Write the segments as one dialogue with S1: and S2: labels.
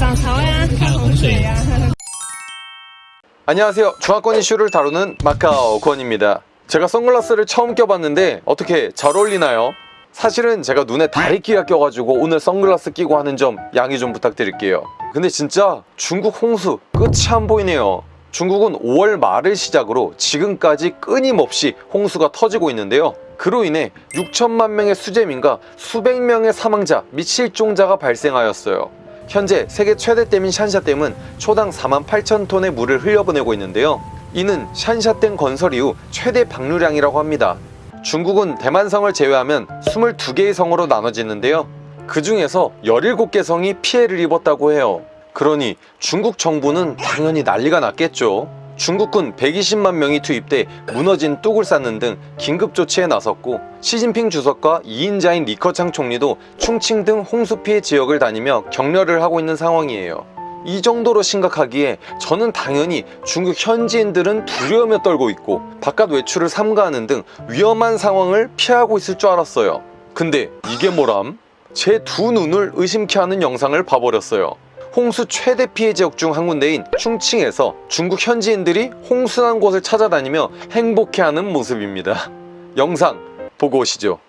S1: 涨潮呀，看洪水呀。
S2: 안녕하세요. 중화권 이슈를 다루는 마카오 권입니다. 제가 선글라스를 처음 껴봤는데 어떻게 잘 어울리나요? 사실은 제가 눈에 다리끼가 껴가지고 오늘 선글라스 끼고 하는 점 양해 좀 부탁드릴게요. 근데 진짜 중국 홍수 끝이 안 보이네요. 중국은 5월 말을 시작으로 지금까지 끊임없이 홍수가 터지고 있는데요. 그로 인해 6천만 명의 수재민과 수백 명의 사망자 및 실종자가 발생하였어요. 현재 세계 최대 댐인 샨샤댐은 초당 4만 8천 톤의 물을 흘려보내고 있는데요. 이는 샨샤댐 건설 이후 최대 방류량이라고 합니다. 중국은 대만성을 제외하면 22개의 성으로 나눠지는데요. 그 중에서 17개 성이 피해를 입었다고 해요. 그러니 중국 정부는 당연히 난리가 났겠죠. 중국군 120만 명이 투입돼 무너진 뚝을 쌓는 등 긴급 조치에 나섰고 시진핑 주석과 2인자인 리커창 총리도 충칭 등 홍수 피해 지역을 다니며 격려를 하고 있는 상황이에요. 이 정도로 심각하기에 저는 당연히 중국 현지인들은 두려움에 떨고 있고 바깥 외출을 삼가하는 등 위험한 상황을 피하고 있을 줄 알았어요. 근데 이게 뭐람? 제 두 눈을 의심케 하는 영상을 봐버렸어요. 홍수 최대 피해 지역 중 한 군데인 충칭에서 중국 현지인들이 홍수난 곳을 찾아다니며 행복해하는 모습입니다. 영상 보고 오시죠.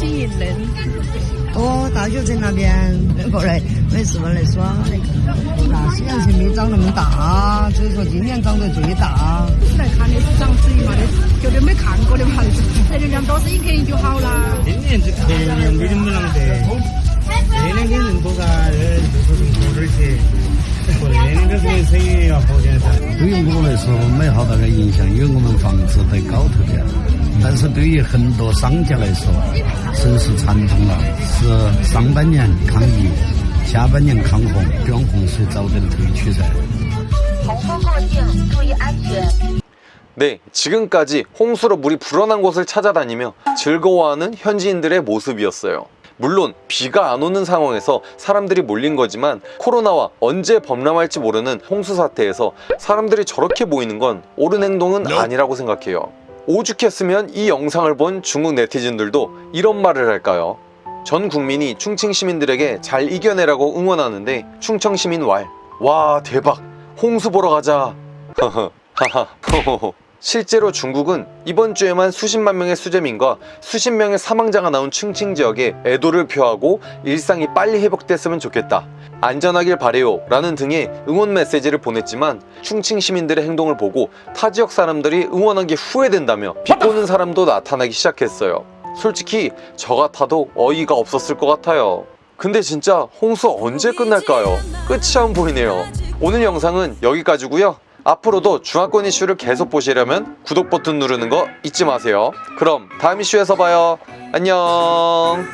S1: 吸引人。
S3: 哦，大学城那边过来没事嘛来耍来看。那西洋城没长那么大，所以说今年长得最大。是来看的是长水嘛的，绝对没看过的嘛，这流量多生一肯定就好啦。
S4: 今年这客人没那么啷得，这两天人多嘎，
S5: 对于我来说没好大的影响，因为我们房子在高头点。但是对于很多商家来说，城市传统了，是上半年抗疫，下半年抗洪，希望洪水早点退去噻。
S6: 洪峰过境，注意安全。
S2: 네, 지금까지 홍수로 물이 불어난 곳을 찾아다니며 즐거워하는 현지인들의 모습이었어요. 물론 비가 안 오는 상황에서 사람들이 몰린 거지만 코로나와 언제 범람할지 모르는 홍수 사태에서 사람들이 저렇게 모이는 건 옳은 행동은 아니라고 생각해요. 오죽했으면 이 영상을 본 중국 네티즌들도 이런 말을 할까요? 전 국민이 충칭 시민들에게 잘 이겨내라고 응원하는데 충청 시민 왈. 와 대박 홍수 보러 가자. 하하 호호호 실제로 중국은 이번 주에만 수십만 명의 수재민과 수십 명의 사망자가 나온 충칭 지역에 애도를 표하고 일상이 빨리 회복됐으면 좋겠다. 안전하길 바래요 라는 등의 응원 메시지를 보냈지만 충칭 시민들의 행동을 보고 타 지역 사람들이 응원한 게 후회된다며 비꼬는 사람도 나타나기 시작했어요. 솔직히 저 같아도 어이가 없었을 것 같아요. 근데 진짜 홍수 언제 끝날까요? 끝이 안 보이네요. 오늘 영상은 여기까지고요 앞으로도 중화권 이슈를 계속 보시려면 구독 버튼 누르는 거 잊지 마세요. 그럼 다음 이슈에서 봐요. 안녕